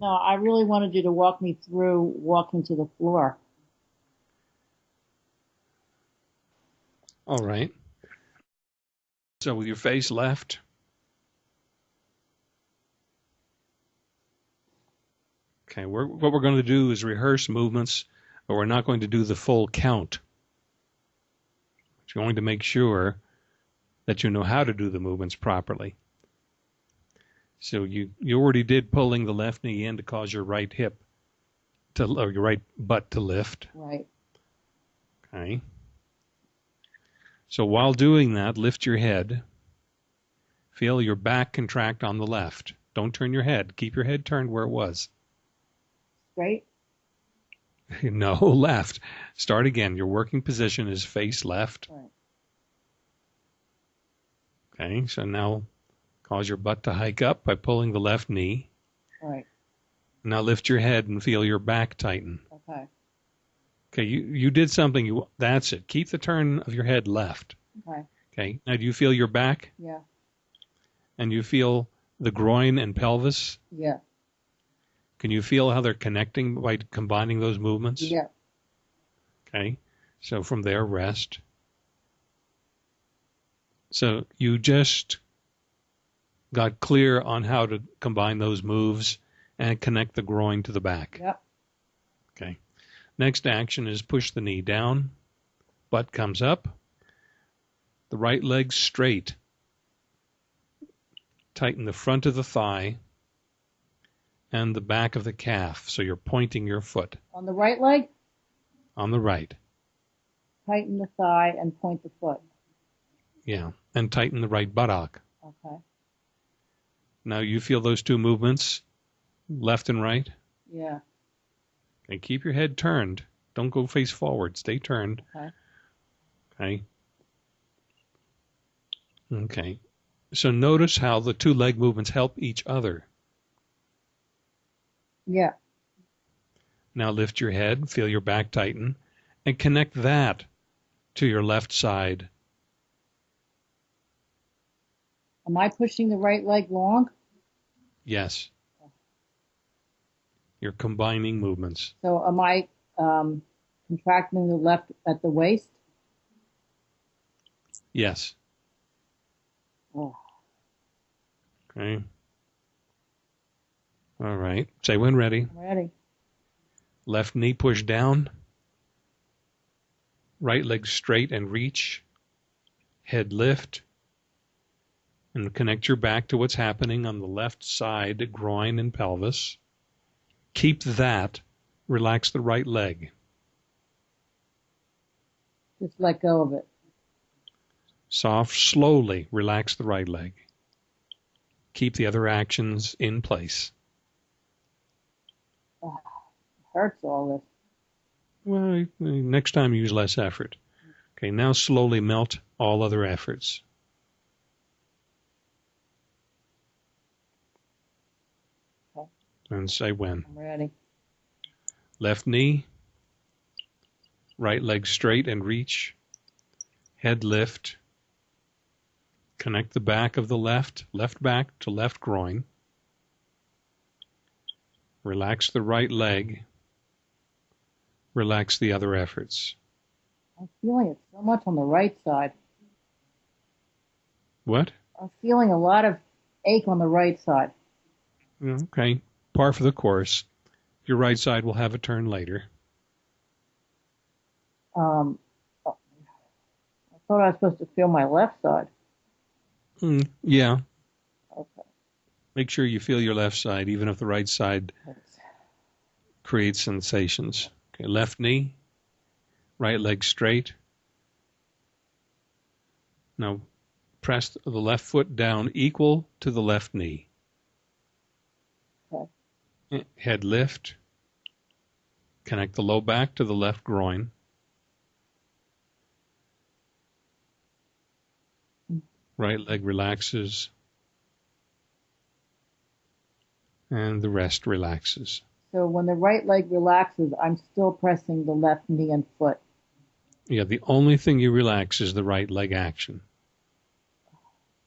No, I really wanted you to walk me through walking to the floor. All right. So with your face left. Okay, we're, what we're going to do is rehearse movements, but we're not going to do the full count. We're going to make sure that you know how to do the movements properly. So you, you already did pulling the left knee in to cause your right hip to or your right butt to lift. Right. Okay. So while doing that, lift your head. Feel your back contract on the left. Don't turn your head. Keep your head turned where it was. Right? no, left. Start again. Your working position is face left. Right. Okay, so now cause your butt to hike up by pulling the left knee. Right. Now lift your head and feel your back tighten. Okay. Okay, you, you did something. You That's it. Keep the turn of your head left. Okay. Okay, now do you feel your back? Yeah. And you feel the groin and pelvis? Yeah. Can you feel how they're connecting by combining those movements? Yeah. Okay, so from there, rest. So you just got clear on how to combine those moves and connect the groin to the back. Yep. Okay. Next action is push the knee down, butt comes up, the right leg straight. Tighten the front of the thigh and the back of the calf so you're pointing your foot On the right leg, on the right. tighten the thigh and point the foot. Yeah, and tighten the right buttock. Okay. Now you feel those two movements, left and right. Yeah. And keep your head turned. Don't go face forward. Stay turned. Okay. Okay. Okay. So notice how the two leg movements help each other. Yeah. Now lift your head, feel your back tighten, and connect that to your left side. Am I pushing the right leg long? Yes. You're combining movements. So am I um, contracting the left at the waist? Yes. Oh. Okay. All right. Say when ready. I'm ready. Left knee push down. Right leg straight and reach. Head lift. And connect your back to what's happening on the left side, groin and pelvis. Keep that. Relax the right leg. Just let go of it. Soft, slowly relax the right leg. Keep the other actions in place. Oh, hurts all this. Well, next time use less effort. Okay, now slowly melt all other efforts. And say when. I'm ready. Left knee, right leg straight and reach, head lift. Connect the back of the left, left back to left groin. Relax the right leg. Relax the other efforts. I'm feeling it so much on the right side. What? I'm feeling a lot of ache on the right side. Okay, par for the course. Your right side will have a turn later. Um, I thought I was supposed to feel my left side. Mm, yeah, Okay. make sure you feel your left side, even if the right side creates sensations. Okay, left knee, right leg straight. Now press the left foot down equal to the left knee. Head lift. Connect the low back to the left groin. Right leg relaxes. And the rest relaxes. So when the right leg relaxes, I'm still pressing the left knee and foot. Yeah, the only thing you relax is the right leg action.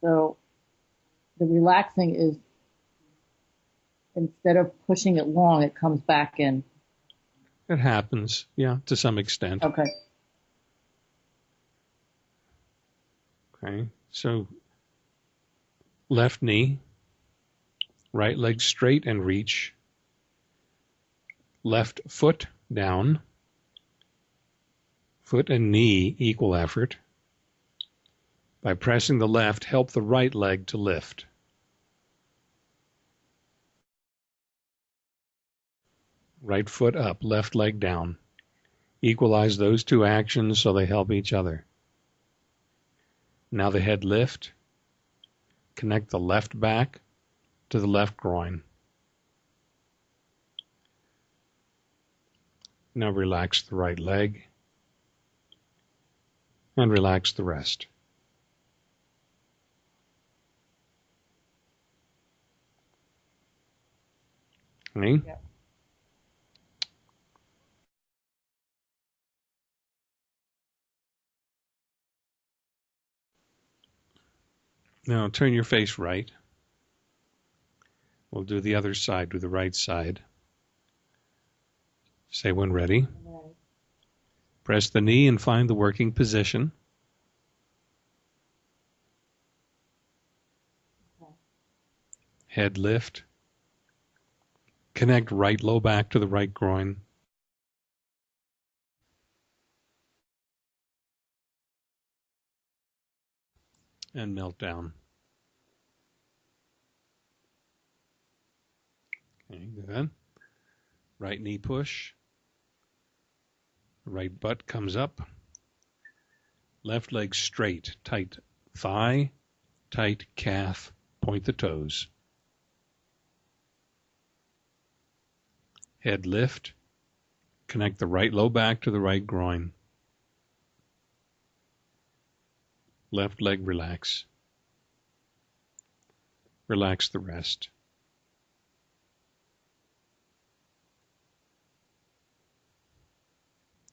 So the relaxing is instead of pushing it long, it comes back in. It happens, yeah, to some extent. Okay. Okay, so left knee, right leg straight and reach, left foot down, foot and knee equal effort. By pressing the left, help the right leg to lift. Right foot up, left leg down. Equalize those two actions so they help each other. Now the head lift. Connect the left back to the left groin. Now relax the right leg and relax the rest. Yep. Now turn your face right. We'll do the other side, do the right side. Say when ready. Press the knee and find the working position. Head lift. Connect right low back to the right groin. And melt down. Okay, good. Right knee push. Right butt comes up. Left leg straight, tight thigh, tight calf, point the toes. Head lift. Connect the right low back to the right groin. Left leg relax. Relax the rest.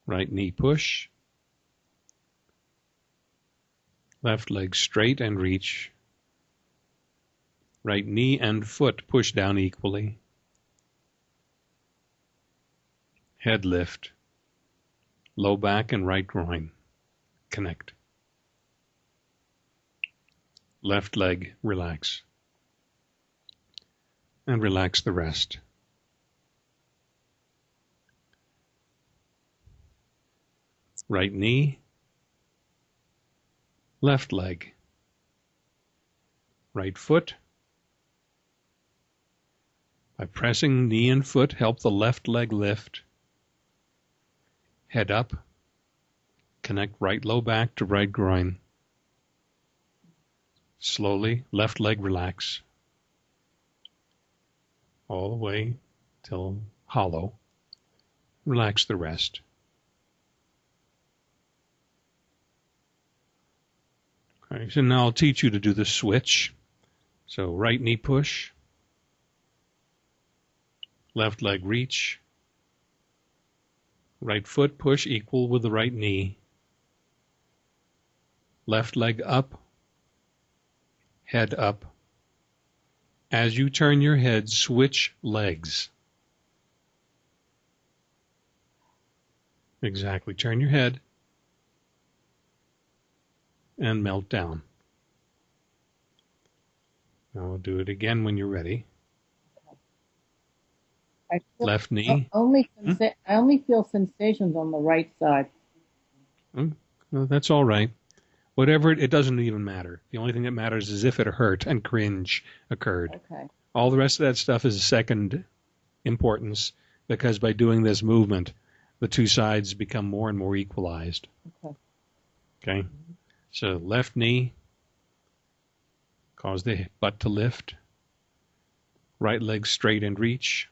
Right knee push. Left leg straight and reach. Right knee and foot push down equally. Head lift. Low back and right groin. Connect. Left leg relax. And relax the rest. right knee, left leg, right foot. By pressing knee and foot, help the left leg lift. Head up. Connect right low back to right groin. Slowly, left leg relax. All the way till hollow. Relax the rest. Okay, so now I'll teach you to do the switch. So right knee push, left leg reach, right foot push equal with the right knee, left leg up, head up. As you turn your head, switch legs. Exactly. Turn your head and melt down. Now we'll do it again when you're ready. I feel, Left knee. only hmm? sensa- I only feel sensations on the right side. Hmm? No, that's all right. Whatever, it, it doesn't even matter. The only thing that matters is if it hurt and cringe occurred. Okay. All the rest of that stuff is second importance because by doing this movement, the two sides become more and more equalized. Okay. Okay? So left knee, cause the butt to lift. Right leg straight and reach.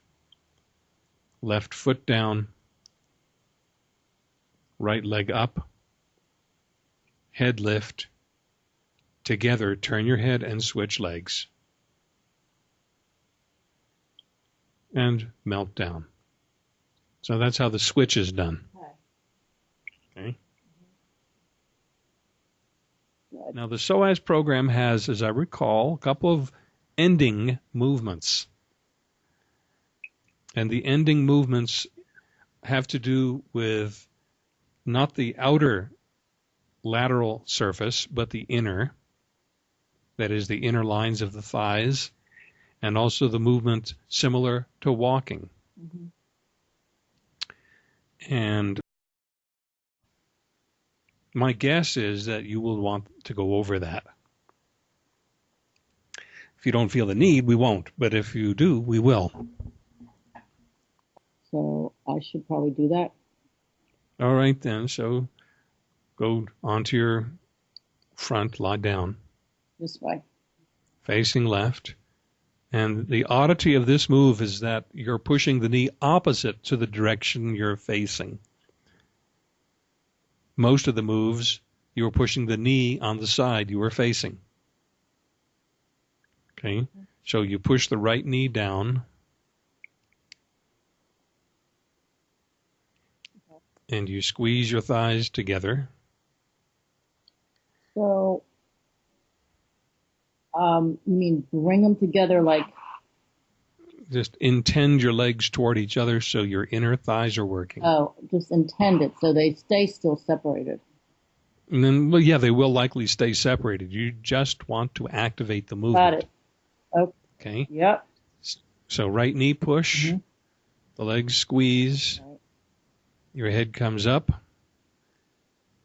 Left foot down. Right leg up. Head lift. Together, turn your head and switch legs. And melt down. So that's how the switch is done. Okay. Now, the SOAS program has, as I recall, a couple of ending movements. And the ending movements have to do with not the outer lateral surface, but the inner, that is, the inner lines of the thighs, and also the movement similar to walking. hmm And my guess is that you will want to go over that. If you don't feel the need, we won't. But if you do, we will. So I should probably do that. All right, then. So go onto your front, lie down, This way. facing left. And the oddity of this move is that you're pushing the knee opposite to the direction you're facing. Most of the moves, you were pushing the knee on the side you were facing. Okay, so you push the right knee down. And you squeeze your thighs together. So, um, you mean bring them together like, Just intend your legs toward each other so your inner thighs are working. oh, just intend it so they stay still separated. And then, well, yeah, they will likely stay separated. You just want to activate the movement. Got it. Okay. Yep. So right knee push, Mhm. the legs squeeze, Right. your head comes up.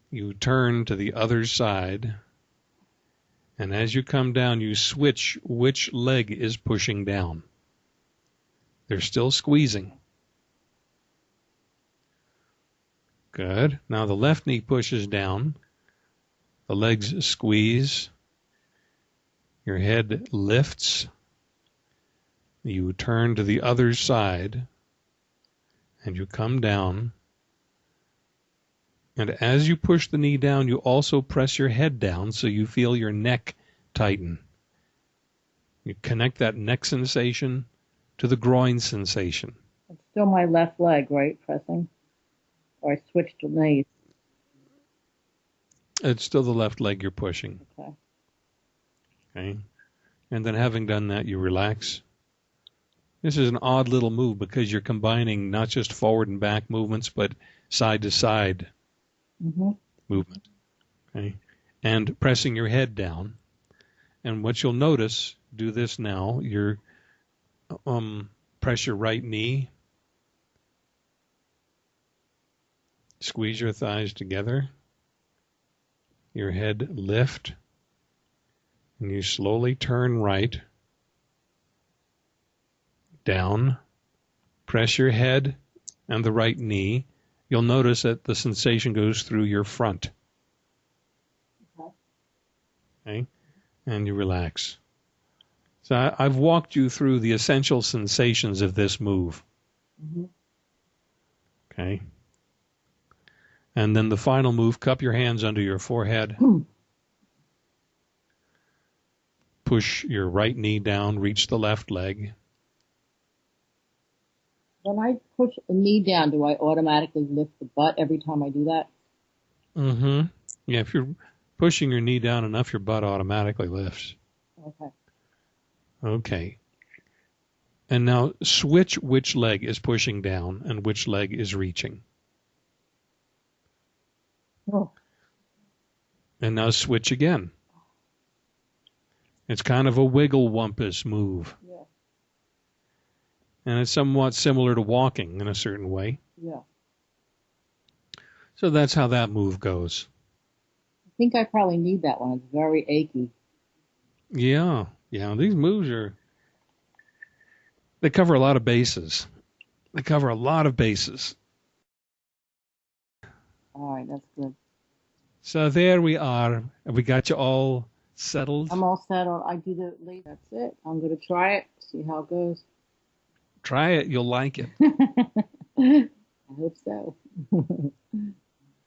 You turn to the other side. And as you come down, you switch which leg is pushing down. They're still squeezing. Good. Now the left knee pushes down. The legs squeeze. Your head lifts. You turn to the other side and you come down. And as you push the knee down, you also press your head down so you feel your neck tighten. You connect that neck sensation to the groin sensation. It's still my left leg, right? Pressing. Or I switched to knees. It's still the left leg you're pushing. Okay. Okay. And then having done that, you relax. This is an odd little move because you're combining not just forward and back movements, but side to side hmm movement. Okay. And pressing your head down. And what you'll notice, do this now, your um press your right knee. Squeeze your thighs together. Your head lift. And you slowly turn right. Down. Press your head and the right knee you'll notice that the sensation goes through your front. Okay. Okay? And you relax. So I, I've walked you through the essential sensations of this move. hmm Okay? And then the final move, cup your hands under your forehead. Push your right knee down, reach the left leg. When I push the knee down, do I automatically lift the butt every time I do that? Mm-hmm. Yeah, if you're pushing your knee down enough, your butt automatically lifts. Okay. Okay. And now switch which leg is pushing down and which leg is reaching. Oh, And now switch again. It's kind of a wiggle wumpus move. And it's somewhat similar to walking in a certain way. yeah. So that's how that move goes. I think I probably need that one. It's very achy. Yeah. Yeah. These moves are, they cover a lot of bases. They cover a lot of bases. All right, that's good. So there we are. We got you all settled. I'm all settled. I do the. That's it. I'm gonna try it. See how it goes. Try it. You'll like it. I hope so.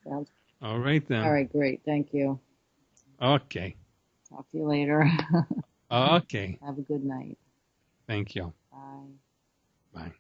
Sounds All right then. all right. Great. Thank you. Okay. Talk to you later. Okay. Have a good night. Thank you. Bye. Bye.